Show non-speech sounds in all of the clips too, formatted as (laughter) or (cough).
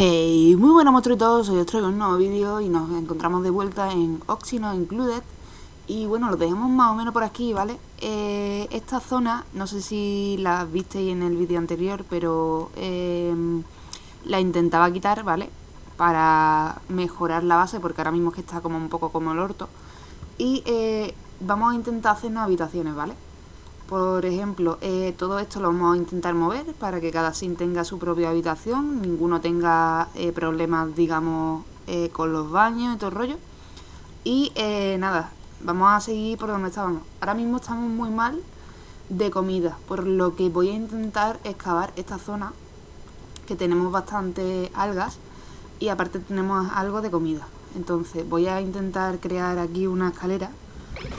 Hey, muy buenas monstruitos, hoy os traigo un nuevo vídeo y nos encontramos de vuelta en Oxino Included Y bueno, lo dejamos más o menos por aquí, ¿vale? Eh, esta zona, no sé si la visteis en el vídeo anterior, pero eh, la intentaba quitar, ¿vale? Para mejorar la base, porque ahora mismo que está como un poco como el orto Y eh, vamos a intentar hacernos habitaciones, ¿vale? Por ejemplo, eh, todo esto lo vamos a intentar mover para que cada sim tenga su propia habitación, ninguno tenga eh, problemas, digamos, eh, con los baños y todo el rollo. Y nada, vamos a seguir por donde estábamos. Ahora mismo estamos muy mal de comida, por lo que voy a intentar excavar esta zona, que tenemos bastante algas, y aparte tenemos algo de comida. Entonces voy a intentar crear aquí una escalera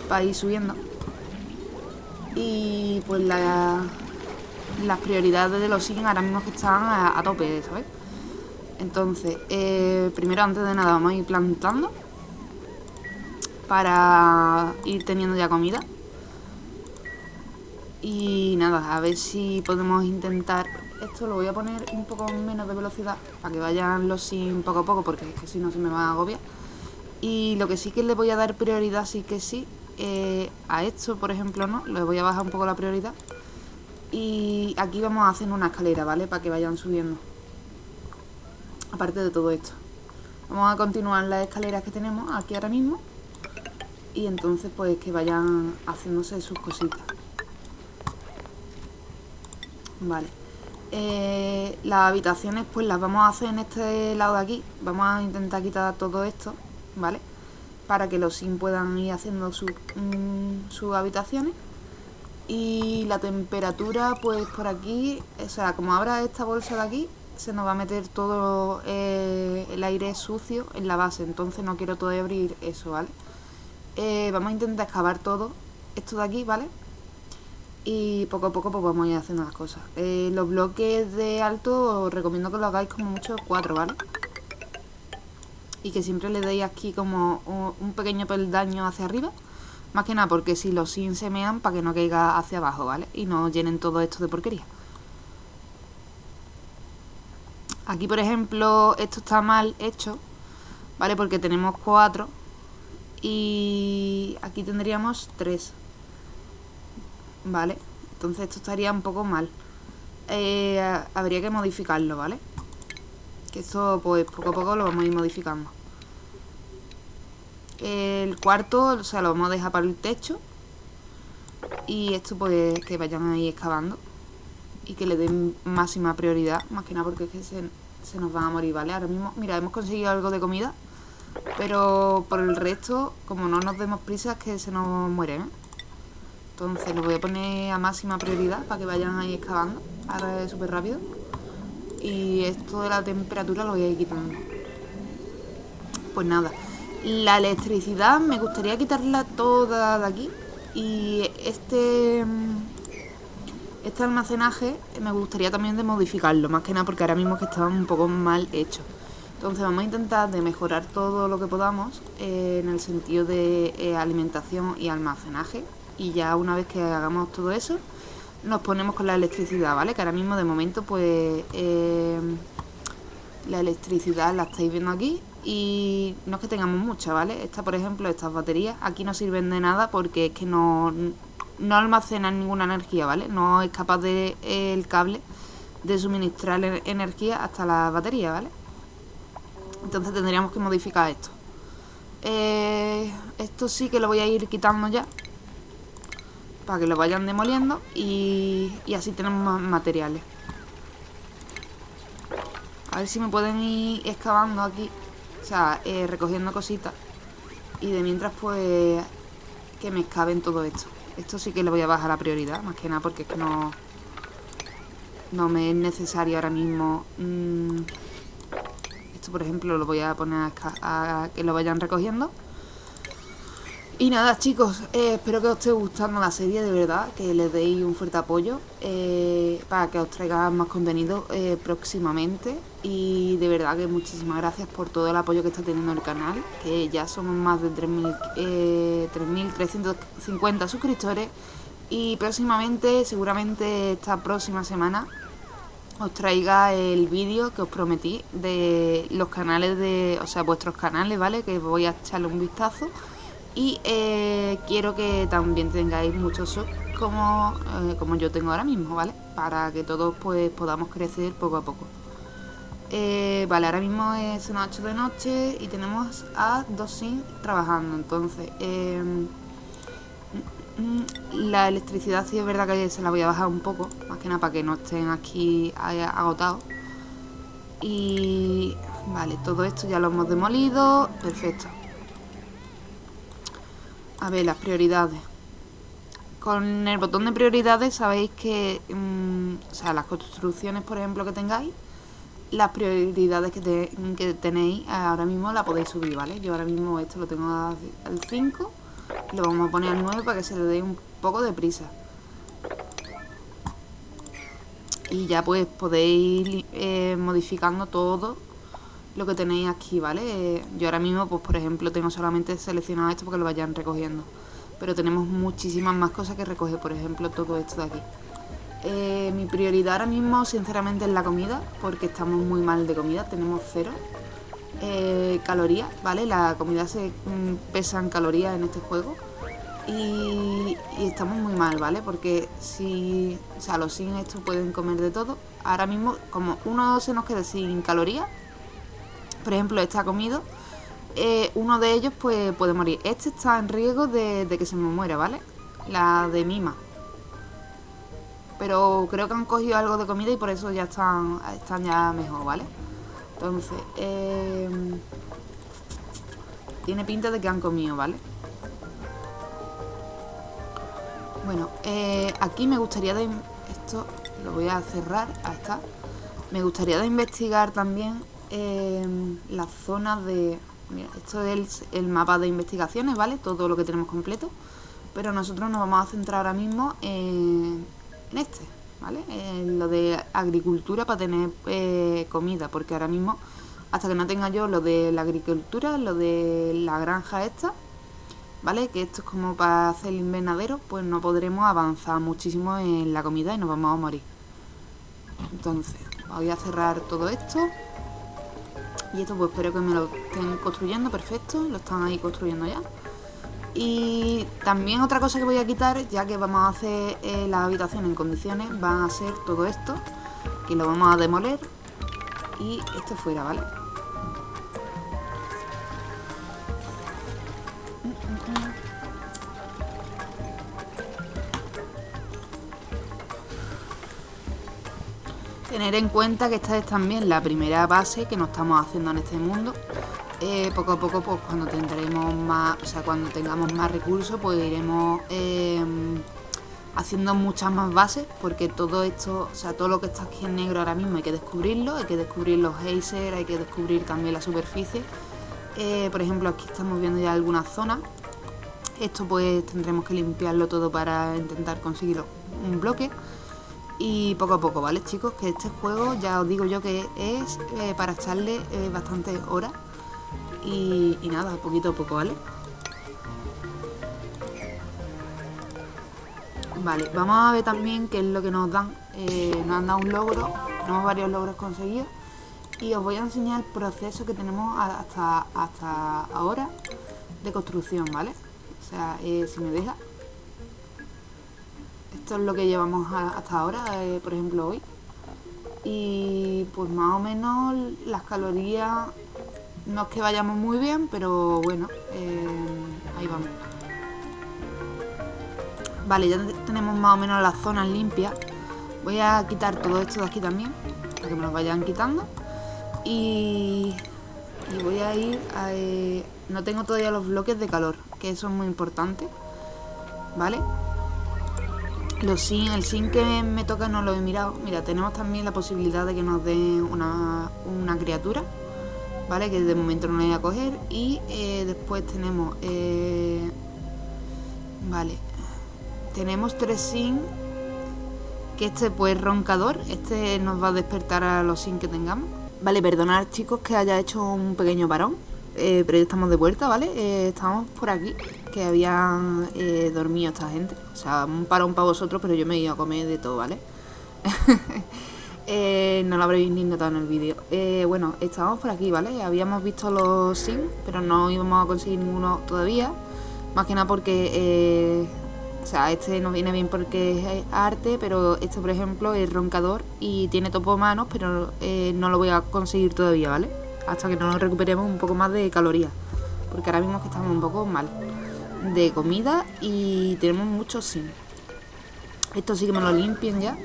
para ir subiendo y pues la, las prioridades de los siguen ahora mismo que están a, tope, ¿sabes? Entonces, eh, primero antes de nada vamos a ir plantando para ir teniendo ya comida. Y nada, a ver si podemos intentar... Esto lo voy a poner un poco menos de velocidad para que vayan los sin poco a poco porque es que si no se me va a agobiar. Y lo que sí que le voy a dar prioridad, sí que sí, eh, a esto, por ejemplo, no, le voy a bajar un poco la prioridad. Y aquí vamos a hacer una escalera, ¿vale? Para que vayan subiendo. Aparte de todo esto. Vamos a continuar las escaleras que tenemos aquí ahora mismo. Y entonces pues que vayan haciéndose sus cositas. Vale. Eh, las habitaciones pues las vamos a hacer en este lado de aquí. Vamos a intentar quitar todo esto, ¿vale? Para que los sim puedan ir haciendo mm, sus habitaciones. Y la temperatura, pues por aquí, o sea, como abra esta bolsa de aquí, se nos va a meter todo eh, el aire sucio en la base, entonces no quiero todavía abrir eso, ¿vale? Eh, vamos a intentar excavar todo esto de aquí, ¿vale? Y poco a poco pues vamos a ir haciendo las cosas. Eh, los bloques de alto os recomiendo que lo hagáis como mucho cuatro, ¿vale? Y que siempre le deis aquí como un pequeño peldaño hacia arriba. Más que nada porque si los sin se mean para que no caiga hacia abajo, ¿vale? Y no llenen todo esto de porquería. Aquí, por ejemplo, esto está mal hecho, ¿vale? Porque tenemos cuatro y aquí tendríamos tres, ¿vale? Entonces esto estaría un poco mal. Eh, habría que modificarlo, ¿vale? Que esto pues poco a poco lo vamos a ir modificando. El cuarto, o sea, lo vamos a dejar para el techo. Y esto pues que vayan ahí excavando. Y que le den máxima prioridad. Más que nada porque es que se, nos van a morir, ¿vale? Ahora mismo, mira, hemos conseguido algo de comida. Pero por el resto, como no nos demos prisa, es que se nos mueren, ¿eh? Entonces lo voy a poner a máxima prioridad para que vayan ahí excavando. Ahora es súper rápido. Y esto de la temperatura lo voy a ir quitando. Pues nada. La electricidad me gustaría quitarla toda de aquí. Y este... Este almacenaje me gustaría también de modificarlo. Más que nada porque ahora mismo que estaba un poco mal hecho. Entonces vamos a intentar de mejorar todo lo que podamos eh, en el sentido de eh, alimentación y almacenaje. Y ya una vez que hagamos todo eso, nos ponemos con la electricidad, ¿vale? Que ahora mismo de momento pues eh, la electricidad la estáis viendo aquí y no es que tengamos mucha, ¿vale? Esta, por ejemplo, estas baterías aquí no sirven de nada porque es que no, no almacenan ninguna energía, ¿vale? No es capaz de el cable de suministrar energía hasta la batería, ¿vale? Entonces tendríamos que modificar esto. Eh, esto sí que lo voy a ir quitando ya para que lo vayan demoliendo y, así tenemos más materiales. A ver si me pueden ir excavando aquí, o sea, eh, recogiendo cositas. Y de mientras, pues, que me excaven todo esto. Esto sí que le voy a bajar la prioridad, más que nada porque es que no... No me es necesario ahora mismo... Mm, esto, por ejemplo, lo voy a poner a que lo vayan recogiendo. Y nada chicos, eh, espero que os esté gustando la serie de verdad, que le deis un fuerte apoyo eh, para que os traiga más contenido eh, próximamente. Y de verdad que muchísimas gracias por todo el apoyo que está teniendo el canal, que ya somos más de 3.350 suscriptores. Y próximamente, seguramente esta próxima semana, os traiga el vídeo que os prometí de los canales de, o sea, vuestros canales, ¿vale? Que voy a echarle un vistazo y eh, quiero que también tengáis muchos subs como, eh, como yo tengo ahora mismo, ¿vale? Para que todos pues podamos crecer poco a poco. Eh, vale, ahora mismo es una 8 de noche y tenemos a dos sin trabajando, entonces... Em, la electricidad sí es verdad que se la voy a bajar un poco, más que nada para que no estén aquí agotados. Y vale, todo esto ya lo hemos demolido, perfecto. A ver, las prioridades. Con el botón de prioridades sabéis que, mm, o sea, las construcciones, por ejemplo, que tengáis, las prioridades que, tenéis ahora mismo la podéis subir, ¿vale? Yo ahora mismo esto lo tengo al 5 lo vamos a poner al 9 para que se le dé un poco de prisa. Y ya pues podéis ir eh, modificando todo lo que tenéis aquí, ¿vale? yo ahora mismo, pues por ejemplo, tengo solamente seleccionado esto porque lo vayan recogiendo. Pero tenemos muchísimas más cosas que recoger, por ejemplo, todo esto de aquí. Eh, mi prioridad ahora mismo, sinceramente, es la comida, porque estamos muy mal de comida, tenemos cero eh, calorías, ¿vale? La comida se mm, pesa en calorías en este juego. Y, estamos muy mal, ¿vale? Porque si, o sea, los sin estos pueden comer de todo. Ahora mismo, como uno se nos queda sin calorías, por ejemplo, ha comido, eh, uno de ellos pues puede morir. Este está en riesgo de, de, que se me muera, ¿vale? La de Mima. Pero creo que han cogido algo de comida y por eso ya están, están ya mejor, ¿vale? Entonces, eh, tiene pinta de que han comido, ¿vale? Bueno, eh, aquí me gustaría de... Esto lo voy a cerrar, ahí está. Me gustaría de investigar también eh, la zona de... Mira, esto es el, mapa de investigaciones, ¿vale? Todo lo que tenemos completo. Pero nosotros nos vamos a centrar ahora mismo en este, ¿vale? lo de agricultura para tener eh, comida, porque ahora mismo, hasta que no tenga yo lo de la agricultura, lo de la granja esta, ¿vale? Que esto es como para hacer el invernadero, pues no podremos avanzar muchísimo en la comida y nos vamos a morir. Entonces, voy a cerrar todo esto. Y esto pues espero que me lo estén construyendo, perfecto, lo están ahí construyendo ya. Y también otra cosa que voy a quitar, ya que vamos a hacer eh, la habitación en condiciones, van a ser todo esto, que lo vamos a demoler y esto fuera, ¿vale? Tener en cuenta que esta es también la primera base que nos estamos haciendo en este mundo eh, poco a poco, pues cuando tendremos más, o sea, cuando tengamos más recursos, pues iremos em, haciendo muchas más bases, porque todo esto, o sea, todo lo que está aquí en negro ahora mismo hay que descubrirlo, hay que descubrir los geysers, hay que descubrir también la superficie. Eh, por ejemplo, aquí estamos viendo ya algunas zonas. Esto pues tendremos que limpiarlo todo para intentar conseguir un bloque. Y poco a poco, ¿vale chicos? Que este juego ya os digo yo que es eh, para echarle bastantes horas y, nada, poquito a poco, ¿vale? Vale, vamos a ver también qué es lo que nos dan. Eh, nos han dado un logro, tenemos varios logros conseguidos. Y os voy a enseñar el proceso que tenemos hasta, hasta ahora de construcción, ¿vale? O sea, eh, si me deja. Esto es lo que llevamos hasta ahora, eh, por ejemplo, hoy. Y pues más o menos las calorías no es que vayamos muy bien, pero bueno, eh, ahí vamos. Vale, ya tenemos más o menos las zonas limpias. Voy a quitar todo esto de aquí también, para que me lo vayan quitando. Y, y voy a ir a... Eh, no tengo todavía los bloques de calor, que eso es muy importante. ¿Vale? Los sin, el sin que me toca no lo he mirado. Mira, tenemos también la posibilidad de que nos den una, una criatura. ¿vale? Que de momento no voy a coger. Y eh, después tenemos... Eh, vale. Tenemos tres sin. Que este pues roncador. Este nos va a despertar a los sin que tengamos. Vale, perdonad chicos que haya hecho un pequeño parón. Eh, pero ya estamos de vuelta, ¿vale? estamos por aquí, que habían dormido esta gente. O sea, un parón para vosotros, pero yo me he ido a comer de todo, ¿vale? (laughs) Eh, no lo habréis ni notado en el vídeo. Eh, bueno, estábamos por aquí, ¿vale? Habíamos visto los sim, pero no íbamos a conseguir ninguno todavía. Más que nada porque... Eh, o sea, este nos viene bien porque es arte, pero este, por ejemplo, es roncador y tiene topo manos, pero no lo voy a conseguir todavía, ¿vale? Hasta que no recuperemos un poco más de calorías. Porque ahora mismo que estamos un poco mal de comida y tenemos muchos sim. Esto sí que me lo limpien ya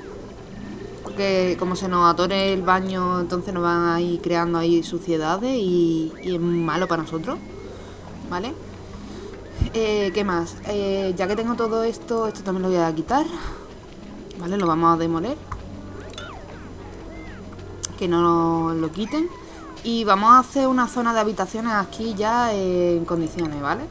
porque como se nos atore el baño, entonces nos van a ir creando ahí suciedades y, es malo para nosotros, ¿vale? Eh, ¿Qué más? Eh, ya que tengo todo esto, esto también lo voy a quitar, ¿vale? Lo vamos a demoler. Que no lo quiten. Y vamos a hacer una zona de habitaciones aquí ya en condiciones, ¿vale?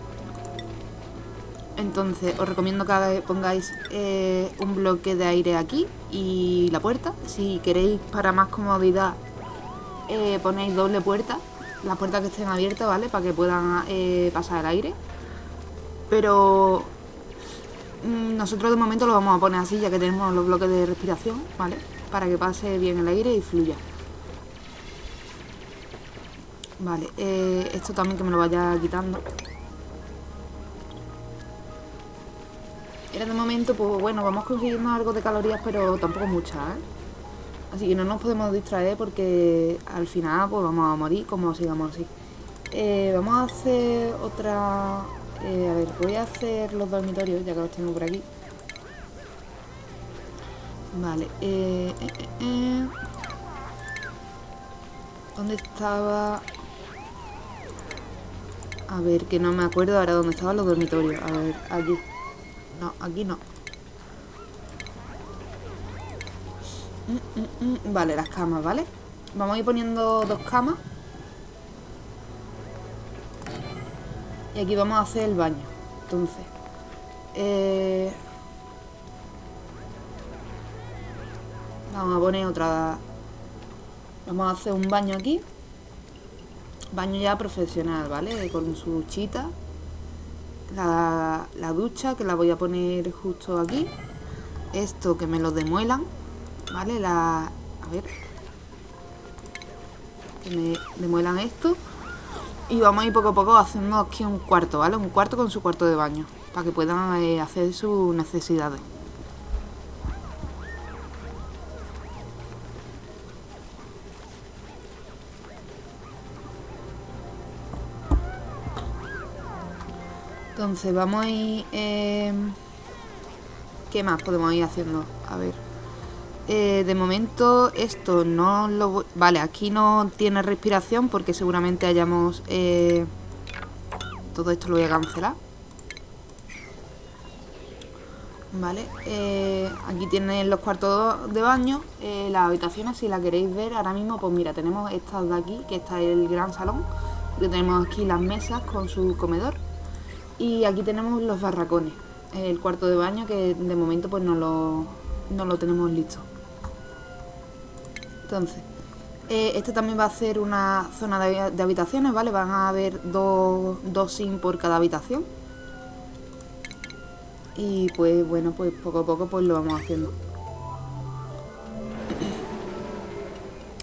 Entonces os recomiendo que pongáis eh, un bloque de aire aquí y la puerta. Si queréis para más comodidad eh, ponéis doble puerta, las puertas que estén abiertas, ¿vale? Para que puedan eh, pasar el aire. Pero mm, nosotros de momento lo vamos a poner así ya que tenemos los bloques de respiración, ¿vale? Para que pase bien el aire y fluya. Vale, esto también que me lo vaya quitando. Era de momento, pues bueno, vamos consiguiendo algo de calorías, pero tampoco muchas, ¿eh? Así que no nos podemos distraer porque al final pues vamos a morir como sigamos así. Eh, vamos a hacer otra... Eh, a ver, voy a hacer los dormitorios, ya que los tengo por aquí. Vale, eh, eh, ¿Dónde estaba? A ver, que no me acuerdo ahora dónde estaban los dormitorios. A ver, aquí. No, aquí no. Mm, mm, mm. Vale, las camas, ¿vale? Vamos a ir poniendo dos camas. Y aquí vamos a hacer el baño. Entonces. Eh, vamos a poner otra... Vamos a hacer un baño aquí. Baño ya profesional, ¿vale? Con su chita la, ducha que la voy a poner justo aquí esto que me lo demuelan vale la a ver que me demuelan esto y vamos a ir poco a poco haciendo aquí un cuarto vale un cuarto con su cuarto de baño para que puedan eh, hacer sus necesidades Entonces vamos a ir... Em, ¿Qué más podemos ir haciendo? A ver. Eh, de momento esto no lo... Vale, aquí no tiene respiración porque seguramente hayamos... Eh, todo esto lo voy a cancelar. Vale, eh, aquí tienen los cuartos de baño, las habitaciones, si la queréis ver ahora mismo, pues mira, tenemos estas de aquí, que está el gran salón, que tenemos aquí las mesas con su comedor, y aquí tenemos los barracones, el cuarto de baño que de momento pues no lo, no lo tenemos listo. Entonces, eh, este también va a ser una zona de, habitaciones, ¿vale? Van a haber dos, dos por cada habitación. Y pues bueno, pues poco a poco pues lo vamos haciendo.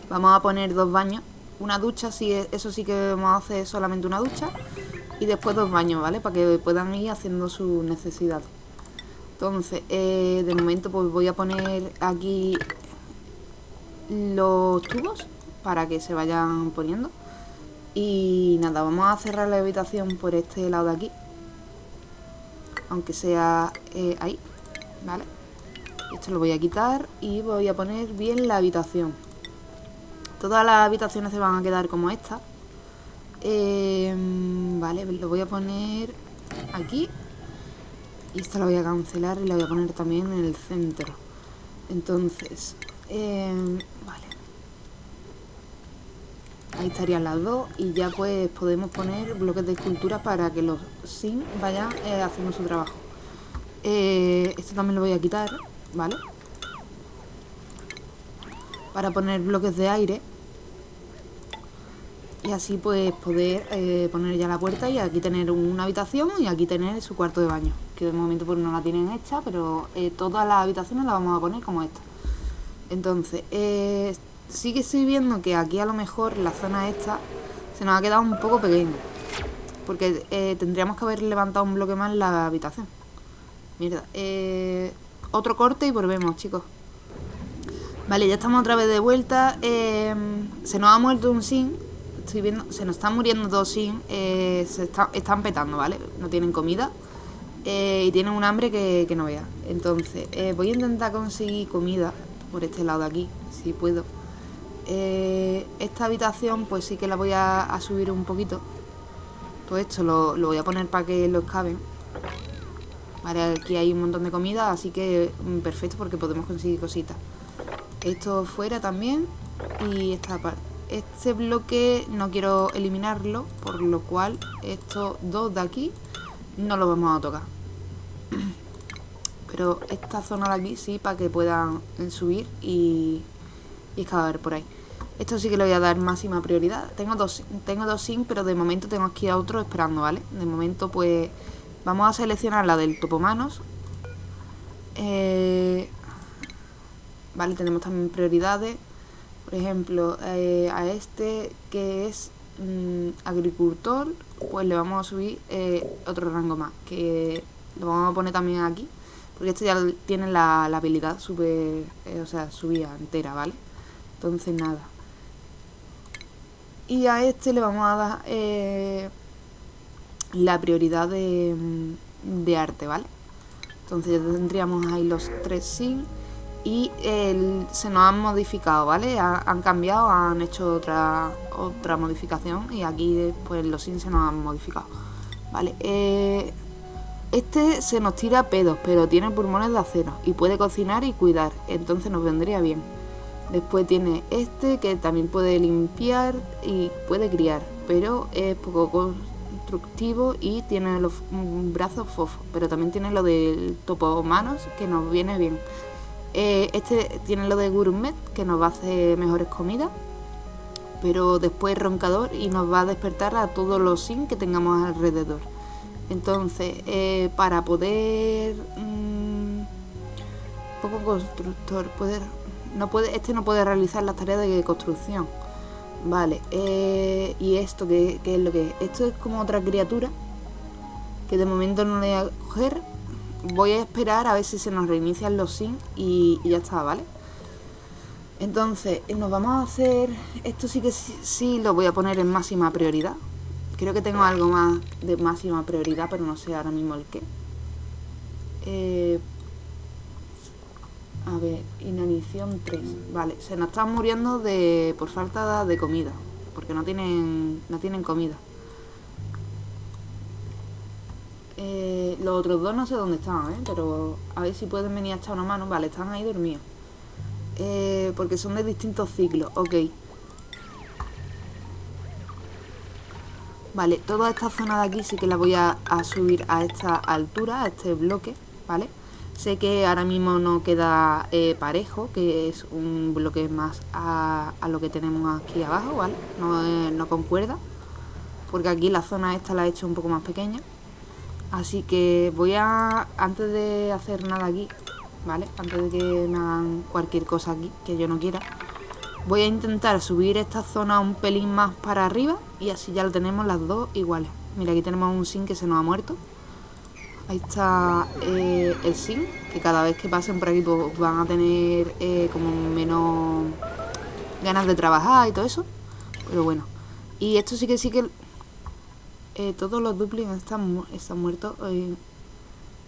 Vamos a poner dos baños, una ducha, sí, eso sí que vamos a hacer solamente una ducha y después dos baños, ¿vale? Para que puedan ir haciendo sus necesidades. Entonces, eh, de momento pues voy a poner aquí los tubos para que se vayan poniendo. Y nada, vamos a cerrar la habitación por este lado de aquí. Aunque sea eh, ahí, ¿vale? Esto lo voy a quitar y voy a poner bien la habitación. Todas las habitaciones se van a quedar como esta. Eh, vale, lo voy a poner aquí. Y esta la voy a cancelar y la voy a poner también en el centro. Entonces, em, vale. Ahí estarían las dos y ya pues podemos poner bloques de escultura para que los sim vayan eh, haciendo su trabajo. Eh, esto también lo voy a quitar, ¿vale? Para poner bloques de aire así pues poder eh, poner ya la puerta y aquí tener una habitación y aquí tener su cuarto de baño que de momento pues no la tienen hecha pero eh, todas las habitaciones las vamos a poner como esta Entonces, eh, sí que estoy viendo que aquí a lo mejor la zona esta se nos ha quedado un poco pequeña. Porque tendríamos que haber levantado un bloque más la habitación. Mierda. Otro corte y volvemos, chicos. Vale, ya estamos otra vez de vuelta. Se nos ha muerto un sin. Estoy viendo, se nos están muriendo dos sin. Eh, se están petando, ¿vale? No tienen comida. Eh, y tienen un hambre que, no vea. Entonces, voy a intentar conseguir comida por este lado de aquí, si puedo. esta habitación, pues sí que la voy a, subir un poquito. Todo esto lo, lo voy a poner para que lo excaven. Vale, aquí hay un montón de comida, así que mm, perfecto porque podemos conseguir cositas. Esto fuera también. Y esta parte. Este bloque no quiero eliminarlo, por lo cual estos dos de aquí no los vamos a tocar. Pero esta zona de aquí sí, para que puedan subir y, y excavar por ahí. Esto sí que le voy a dar máxima prioridad. Tengo dos, tengo dos pero de momento tengo aquí a otro esperando, ¿vale? De momento, pues, vamos a seleccionar la del topomanos. Eh, Vale, tenemos también prioridades. Por ejemplo, eh, a este que es mm, agricultor, pues le vamos a subir eh, otro rango más, que lo vamos a poner también aquí, porque este ya tiene la, habilidad super, eh, o sea, subida entera, ¿vale? Entonces nada. Y a este le vamos a dar la prioridad de, mm, de arte, ¿vale? Entonces ya tendríamos ahí los tres sin y se nos han modificado, ¿vale? han cambiado, han hecho otra otra modificación y aquí pues los sin se nos han modificado, ¿vale? Eh, este se nos tira pedos, pero tiene pulmones de acero y puede cocinar y cuidar, entonces nos vendría bien. Después tiene este que también puede limpiar y puede criar, pero es poco constructivo y tiene los brazos fofos, pero también tiene lo del topo manos que nos viene bien. Eh, este tiene lo de gourmet, que nos va a hacer mejores comidas. Pero después roncador y nos va a despertar a todos los sin que tengamos alrededor. Entonces, eh, para poder... mm, poco constructor, poder, no puede, este no puede realizar las tareas de construcción. Vale, eh, y esto, ¿qué, ¿qué, es lo que es? Esto es como otra criatura que de momento no le voy a coger voy a esperar a ver si se nos reinician los sin y, ya está, ¿vale? Entonces, nos vamos a hacer... Esto sí que sí, lo voy a poner en máxima prioridad. Creo que tengo algo más de máxima prioridad, pero no sé ahora mismo el qué. Eh, a ver, inanición 3. Vale, se nos están muriendo de por falta de comida. Porque no tienen, no tienen comida. Eh, los otros dos no sé dónde están, ¿eh? Pero a ver si pueden venir a echar una mano. Vale, están ahí dormidos. Eh, porque son de distintos ciclos. Ok. Vale, toda esta zona de aquí sí que la voy a, subir a esta altura, a este bloque, ¿vale? Sé que ahora mismo no queda eh, parejo, que es un bloque más a, lo que tenemos aquí abajo, ¿vale? No, no concuerda, porque aquí la zona esta la he hecho un poco más pequeña. Así que voy a, antes de hacer nada aquí, ¿vale? Antes de que me hagan cualquier cosa aquí que yo no quiera, voy a intentar subir esta zona un pelín más para arriba y así ya lo tenemos las dos iguales. Mira, aquí tenemos un sin que se nos ha muerto. Ahí está eh, el sin, que cada vez que pasen por aquí pues, van a tener eh, como menos ganas de trabajar y todo eso. Pero bueno. Y esto sí que sí que eh, todos los duplicados están, están muertos. Eh,